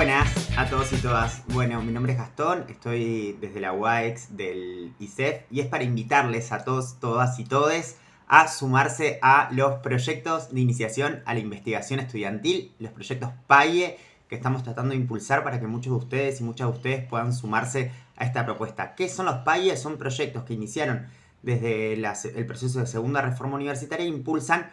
Buenas a todos y todas. Bueno, mi nombre es Gastón, estoy desde la UAEX del ICEF y es para invitarles a todos, todas y todes a sumarse a los proyectos de iniciación a la investigación estudiantil, los proyectos PAIE que estamos tratando de impulsar para que muchos de ustedes y muchas de ustedes puedan sumarse a esta propuesta. ¿Qué son los PAIE? Son proyectos que iniciaron desde el proceso de segunda reforma universitaria e impulsan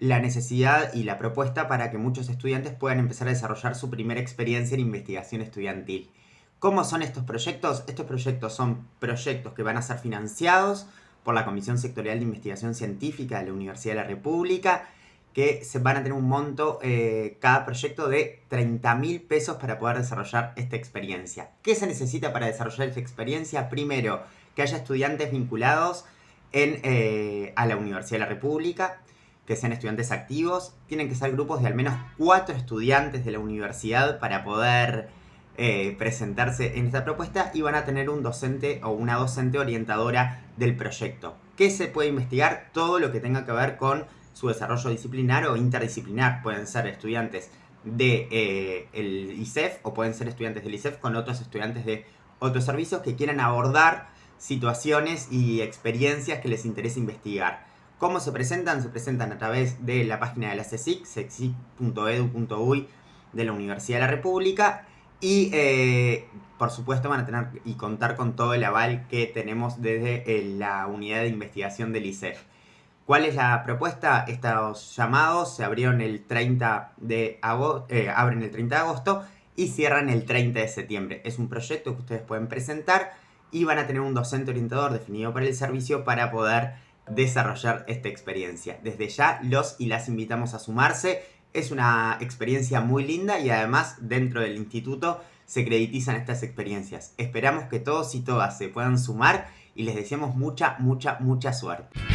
la necesidad y la propuesta para que muchos estudiantes puedan empezar a desarrollar su primera experiencia en investigación estudiantil. ¿Cómo son estos proyectos? Estos proyectos son proyectos que van a ser financiados por la Comisión Sectorial de Investigación Científica de la Universidad de la República que se van a tener un monto, eh, cada proyecto, de 30 mil pesos para poder desarrollar esta experiencia. ¿Qué se necesita para desarrollar esta experiencia? Primero, que haya estudiantes vinculados eh, a la Universidad de la República, que sean estudiantes activos. Tienen que ser grupos de al menos cuatro estudiantes de la universidad para poder eh, presentarse en esta propuesta y van a tener un docente o una docente orientadora del proyecto. ¿Qué se puede investigar? Todo lo que tenga que ver con su desarrollo disciplinar o interdisciplinar. Pueden ser estudiantes del de, eh, ICEF o pueden ser estudiantes del ICEF con otros estudiantes de otros servicios que quieran abordar situaciones y experiencias que les interesa investigar. ¿Cómo se presentan? Se presentan a través de la página de la CSIC, csic.edu.uy de la Universidad de la República y eh, por supuesto van a tener y contar con todo el aval que tenemos desde eh, la unidad de investigación del ICEF. ¿Cuál es la propuesta? Estos llamados se abrieron el 30 de agosto, eh, abren el 30 de agosto y cierran el 30 de septiembre. Es un proyecto que ustedes pueden presentar y van a tener un docente orientador definido para el servicio para poder desarrollar esta experiencia. Desde ya los y las invitamos a sumarse. Es una experiencia muy linda y además dentro del instituto se creditizan estas experiencias. Esperamos que todos y todas se puedan sumar y les deseamos mucha, mucha, mucha suerte.